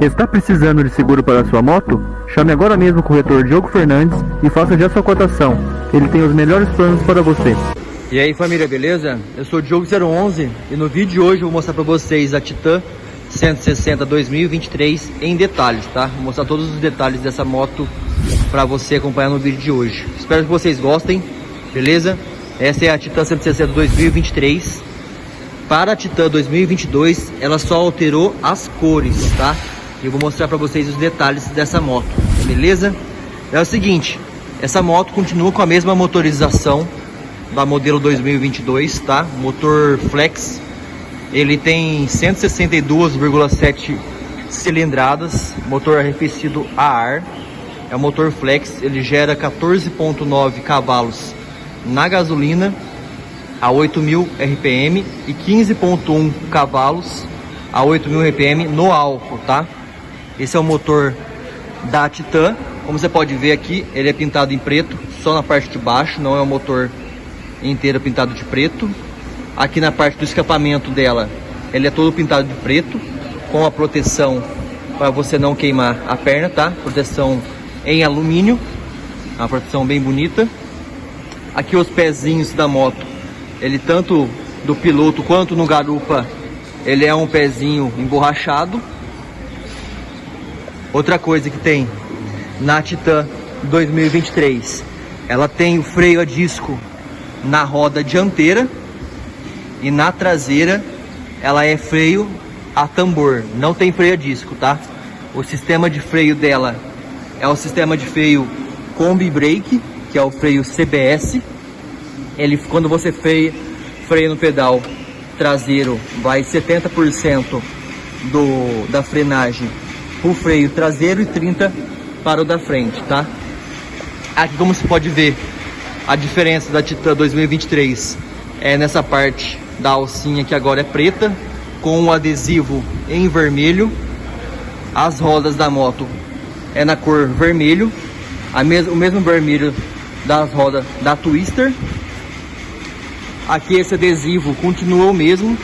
Está precisando de seguro para sua moto? Chame agora mesmo o corretor Diogo Fernandes e faça já sua cotação. Ele tem os melhores planos para você. E aí família, beleza? Eu sou o Diogo011 e no vídeo de hoje eu vou mostrar para vocês a Titan 160 2023 em detalhes, tá? Vou mostrar todos os detalhes dessa moto para você acompanhar no vídeo de hoje. Espero que vocês gostem, beleza? Essa é a Titan 160 2023. Para a Titan 2022, ela só alterou as cores, tá? Eu vou mostrar para vocês os detalhes dessa moto, beleza? É o seguinte, essa moto continua com a mesma motorização da modelo 2022, tá? Motor flex ele tem 162,7 cilindradas, motor arrefecido a ar. É um motor flex, ele gera 14,9 cavalos na gasolina a 8.000 RPM e 15.1 cavalos a 8.000 RPM no álcool, tá? Esse é o motor da Titan. Como você pode ver aqui, ele é pintado em preto, só na parte de baixo, não é o motor inteiro pintado de preto. Aqui na parte do escapamento dela, ele é todo pintado de preto, com a proteção para você não queimar a perna, tá? Proteção em alumínio, uma proteção bem bonita. Aqui os pezinhos da moto, ele tanto do piloto quanto no garupa, ele é um pezinho emborrachado. Outra coisa que tem na Titan 2023, ela tem o freio a disco na roda dianteira, e na traseira ela é freio a tambor, não tem freio a disco, tá? O sistema de freio dela é o sistema de freio Combi Brake, que é o freio CBS. Ele, quando você freia, freia no pedal traseiro, vai 70% do, da frenagem o freio traseiro e 30% para o da frente, tá? Aqui como você pode ver, a diferença da Titan 2023 é nessa parte da alcinha que agora é preta, com o adesivo em vermelho. As rodas da moto é na cor vermelho, mes o mesmo vermelho das rodas da Twister. Aqui esse adesivo continua o mesmo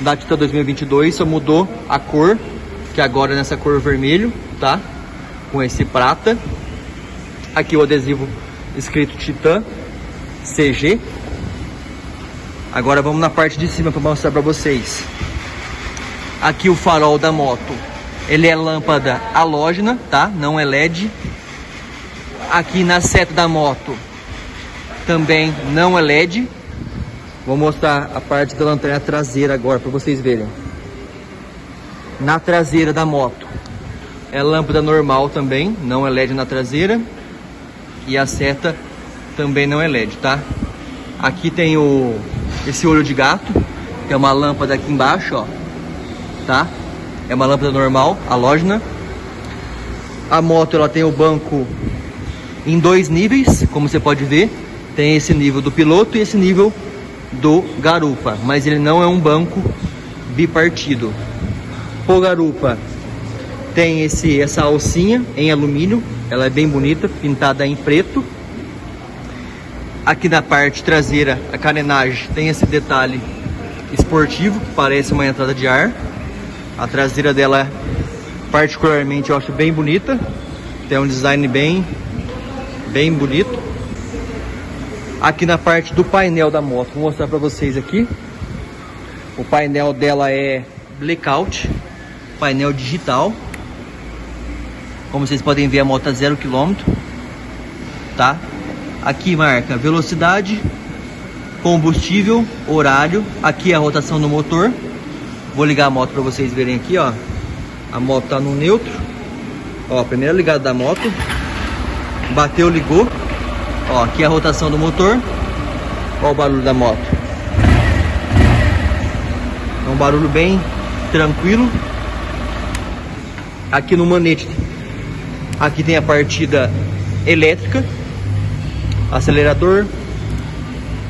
da Titan 2022, só mudou a cor, que agora é nessa cor vermelho, tá? Com esse prata. Aqui o adesivo escrito Titan CG, Agora vamos na parte de cima para mostrar para vocês. Aqui o farol da moto. Ele é lâmpada halógena, tá? Não é LED. Aqui na seta da moto também não é LED. Vou mostrar a parte da lanterna traseira agora para vocês verem. Na traseira da moto é lâmpada normal também, não é LED na traseira. E a seta também não é LED, tá? Aqui tem o esse olho de gato, que é uma lâmpada aqui embaixo, ó, tá? É uma lâmpada normal, halógena. A moto ela tem o banco em dois níveis, como você pode ver. Tem esse nível do piloto e esse nível do garupa, mas ele não é um banco bipartido. O garupa tem esse essa alcinha em alumínio, ela é bem bonita, pintada em preto. Aqui na parte traseira, a carenagem tem esse detalhe esportivo, que parece uma entrada de ar. A traseira dela, particularmente, eu acho bem bonita. Tem um design bem, bem bonito. Aqui na parte do painel da moto, vou mostrar para vocês aqui. O painel dela é blackout, painel digital. Como vocês podem ver, a moto a zero quilômetro, tá? Aqui marca velocidade, combustível, horário. Aqui é a rotação do motor. Vou ligar a moto para vocês verem aqui, ó. A moto tá no neutro. Ó, primeira ligada da moto. Bateu, ligou. Ó, aqui é a rotação do motor. Ó o barulho da moto. É um barulho bem tranquilo. Aqui no manete, aqui tem a partida elétrica acelerador,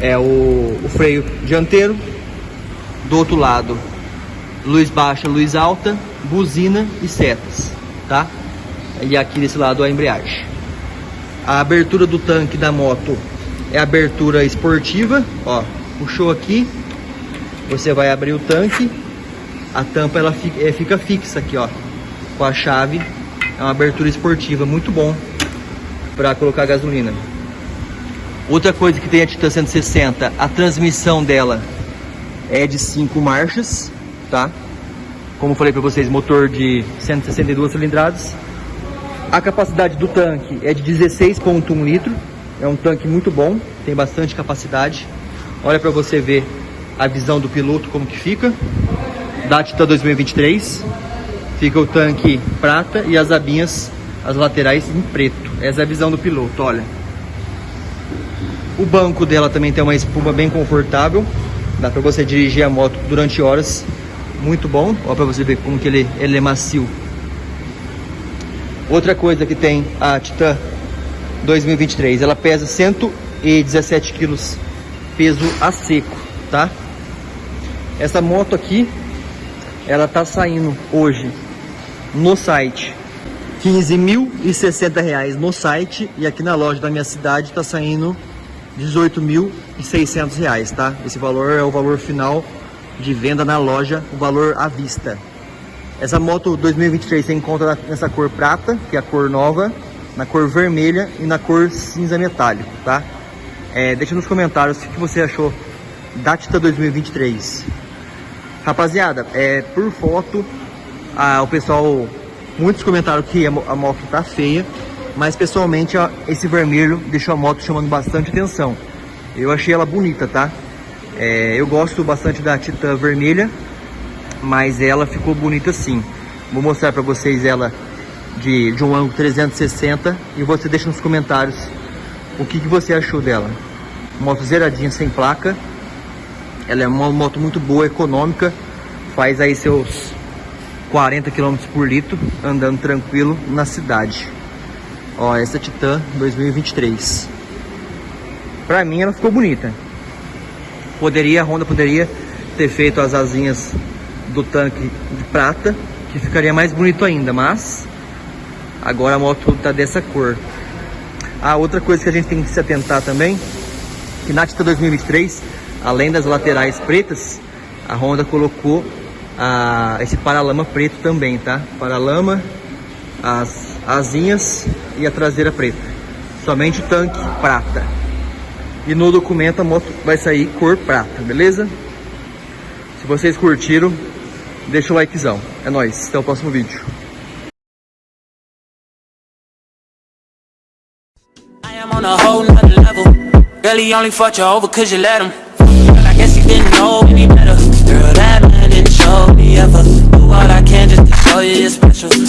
é o, o freio dianteiro, do outro lado luz baixa, luz alta, buzina e setas, tá? E aqui desse lado a embreagem. A abertura do tanque da moto é abertura esportiva, ó, puxou aqui, você vai abrir o tanque, a tampa ela fica, é, fica fixa aqui, ó, com a chave. É uma abertura esportiva muito bom para colocar gasolina. Outra coisa que tem a Titan 160, a transmissão dela é de 5 marchas, tá? Como falei para vocês, motor de 162 cilindradas. A capacidade do tanque é de 16.1 litros. É um tanque muito bom, tem bastante capacidade. Olha para você ver a visão do piloto como que fica. Da Titan 2023. Fica o tanque prata e as abinhas, as laterais em preto. Essa é a visão do piloto, olha. O banco dela também tem uma espuma bem confortável. Dá para você dirigir a moto durante horas. Muito bom. Olha para você ver como que ele, ele é macio. Outra coisa que tem a Titan 2023, ela pesa 117 quilos, peso a seco, tá? Essa moto aqui, ela tá saindo hoje no site 15.060 reais no site e aqui na loja da minha cidade tá saindo 18.600 reais, tá? Esse valor é o valor final de venda na loja, o valor à vista. Essa moto 2023 você encontra nessa cor prata, que é a cor nova, na cor vermelha e na cor cinza metálico, tá? É, deixa nos comentários o que você achou da Tita 2023. Rapaziada, é, por foto, a, o pessoal, muitos comentaram que a, a moto tá feia, mas pessoalmente ó, esse vermelho deixou a moto chamando bastante atenção. Eu achei ela bonita, tá? É, eu gosto bastante da Titan vermelha, mas ela ficou bonita sim. Vou mostrar para vocês ela de, de um ângulo 360 e você deixa nos comentários o que, que você achou dela. Moto zeradinha sem placa, ela é uma moto muito boa, econômica, faz aí seus 40 km por litro, andando tranquilo na cidade. Ó, essa Titan 2023. Pra mim ela ficou bonita. Poderia, a Honda poderia ter feito as asinhas do tanque de prata, que ficaria mais bonito ainda, mas agora a moto tá dessa cor. Ah, outra coisa que a gente tem que se atentar também, que na Titan 2023, além das laterais pretas, a Honda colocou ah, esse paralama preto também, tá? Paralama, as asinhas e a traseira preta. Somente o tanque prata. E no documento a moto vai sair cor prata, beleza? Se vocês curtiram, deixa o likezão. É nóis, até o próximo vídeo. a Girl, he only fought you over cause you let him Girl, I guess he didn't know any better Girl, that you you're special